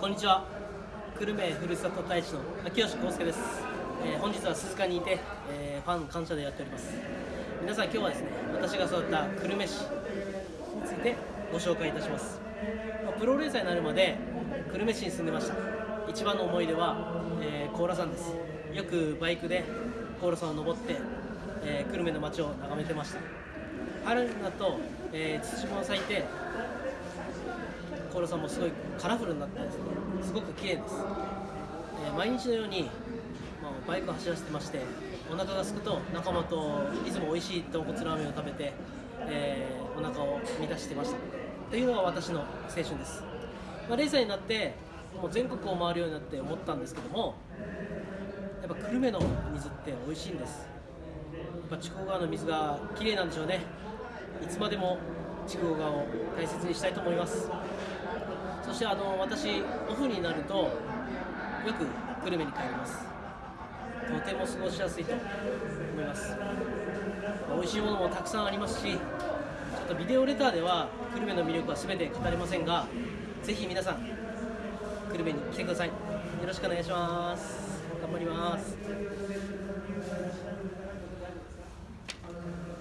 こんにちは。久留米ふるさと大使の秋吉康介です、えー本日は鈴鹿にいて、えーファン感謝でやっております。皆さん今日はですね私が育った久留米市についてご紹介いたします、まあプロレーサーになるまで久留米市に住んでました。一番の思い出は、えー、高良山です。よくバイクで高良山を登って、えー久留米の街を眺めてました。春になると、えー、ツツジも咲いてコロさんもすごいカラフルになってですね。すごく綺麗です、えー毎日のように、まあ、バイクを走らせてましてお腹が空くと仲間といつも美味しい豚骨ラーメンを食べて、えーお腹を満たしてました。というのが私の青春です、まあ、0歳になってもう全国を回るようになって思ったんですけどもやっぱ久留米の水って美味しいんです。やっぱ筑後川の水が綺麗なんでしょうね。いつまでも筑後川を大切にしたいと思います。そしてあの私オフになるとよく久留米に帰ります。とても過ごしやすいと思います。美味しいものもたくさんありますしちょっとビデオレターでは久留米の魅力は全て語れませんがぜひ皆さん久留米に来てください。よろしくお願いします。